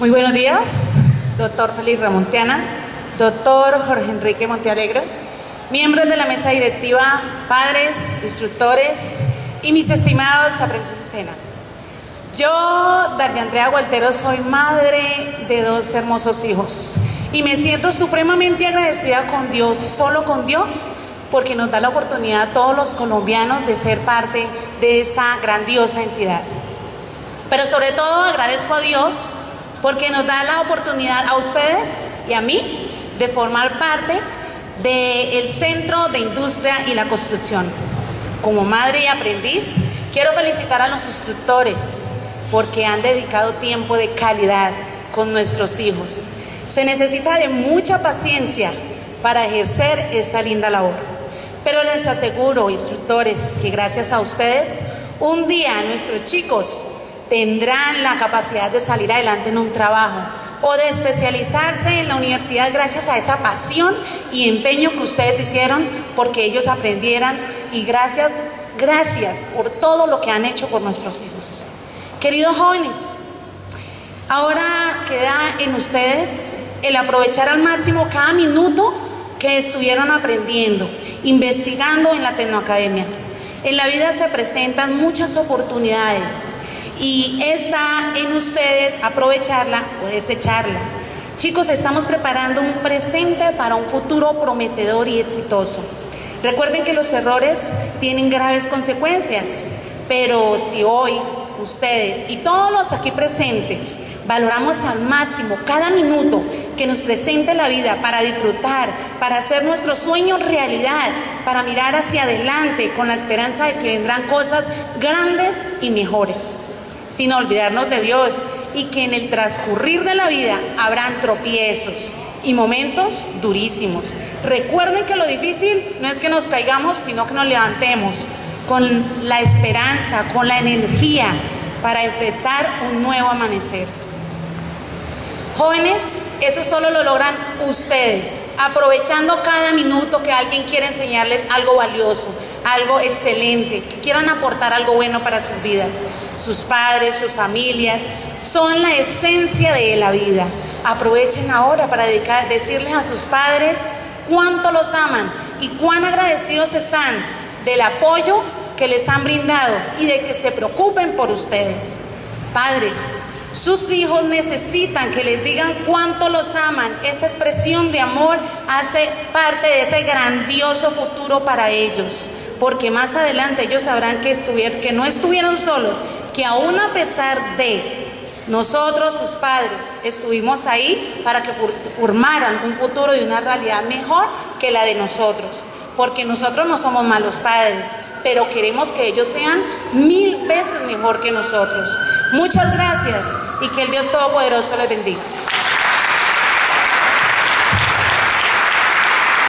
Muy buenos días, doctor Félix Ramontiana, doctor Jorge Enrique Montealegre, miembros de la mesa directiva, padres, instructores y mis estimados aprendices escena. Yo, Daria Andrea Gualtero, soy madre de dos hermosos hijos y me siento supremamente agradecida con Dios, solo con Dios, porque nos da la oportunidad a todos los colombianos de ser parte de esta grandiosa entidad. Pero sobre todo agradezco a Dios porque nos da la oportunidad a ustedes y a mí de formar parte del Centro de Industria y la Construcción. Como madre y aprendiz, quiero felicitar a los instructores porque han dedicado tiempo de calidad con nuestros hijos. Se necesita de mucha paciencia para ejercer esta linda labor. Pero les aseguro, instructores, que gracias a ustedes, un día nuestros chicos tendrán la capacidad de salir adelante en un trabajo o de especializarse en la universidad gracias a esa pasión y empeño que ustedes hicieron porque ellos aprendieran y gracias, gracias por todo lo que han hecho por nuestros hijos. Queridos jóvenes, ahora queda en ustedes el aprovechar al máximo cada minuto que estuvieron aprendiendo, investigando en la Tecnoacademia. En la vida se presentan muchas oportunidades y está en ustedes aprovecharla o desecharla. Chicos, estamos preparando un presente para un futuro prometedor y exitoso. Recuerden que los errores tienen graves consecuencias, pero si hoy ustedes y todos los aquí presentes valoramos al máximo cada minuto que nos presente la vida para disfrutar, para hacer nuestros sueños realidad, para mirar hacia adelante con la esperanza de que vendrán cosas grandes y mejores sin olvidarnos de Dios y que en el transcurrir de la vida habrán tropiezos y momentos durísimos. Recuerden que lo difícil no es que nos caigamos, sino que nos levantemos con la esperanza, con la energía para enfrentar un nuevo amanecer. Jóvenes, eso solo lo logran ustedes, aprovechando cada minuto que alguien quiere enseñarles algo valioso, algo excelente, que quieran aportar algo bueno para sus vidas. Sus padres, sus familias, son la esencia de la vida. Aprovechen ahora para decirles a sus padres cuánto los aman y cuán agradecidos están del apoyo que les han brindado y de que se preocupen por ustedes. Padres, sus hijos necesitan que les digan cuánto los aman. Esa expresión de amor hace parte de ese grandioso futuro para ellos. Porque más adelante ellos sabrán que, que no estuvieron solos, que aún a pesar de nosotros, sus padres, estuvimos ahí para que formaran un futuro y una realidad mejor que la de nosotros. Porque nosotros no somos malos padres, pero queremos que ellos sean mil veces mejor que nosotros. Muchas gracias y que el Dios Todopoderoso les bendiga.